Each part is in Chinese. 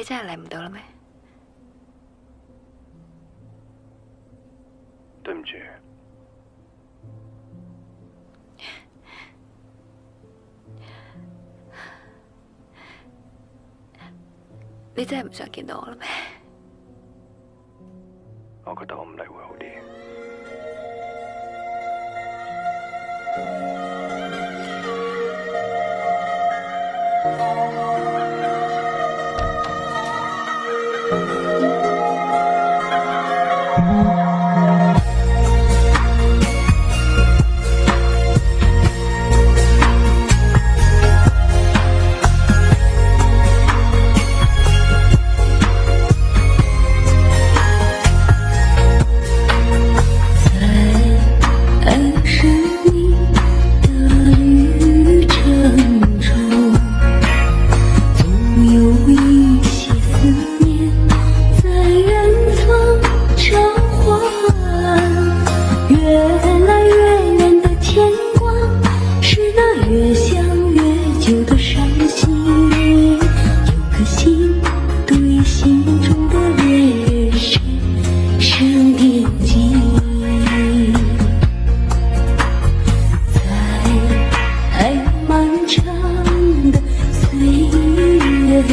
你真系嚟唔到了咩？对唔住，你真系唔想见到我啦咩？我觉得我唔嚟会好啲。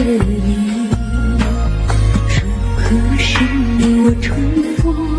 你，如何是你，我重逢？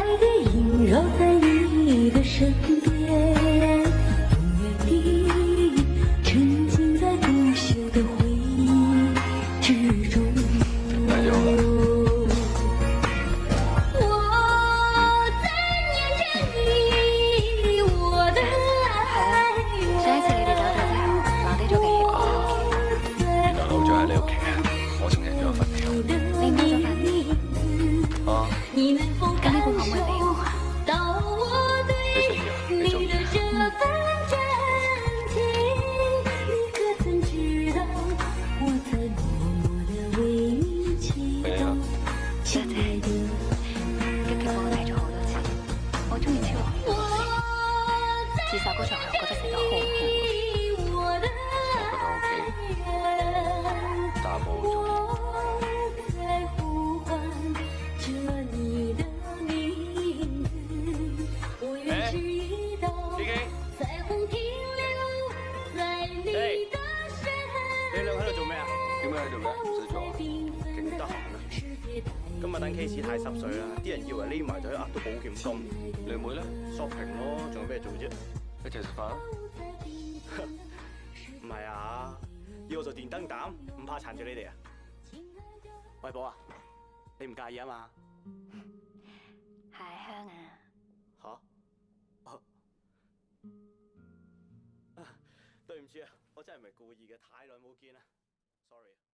爱的萦绕在你的身。其實嗰場我覺得寫我覺得 OK。你兩喺度做咩點解喺度唔使做勁得閒啊。今日等 case 太濕碎啦，啲人以為匿埋可以押到保險金。你妹咧，shopping 咯，仲有咩做啫？一齐食饭？唔系啊，要做电灯胆，唔怕残住你哋啊！喂，宝啊，你唔介意啊嘛？系香啊！吓？哦！啊，对唔住啊，我真系唔系故意嘅，太耐冇见啦，sorry。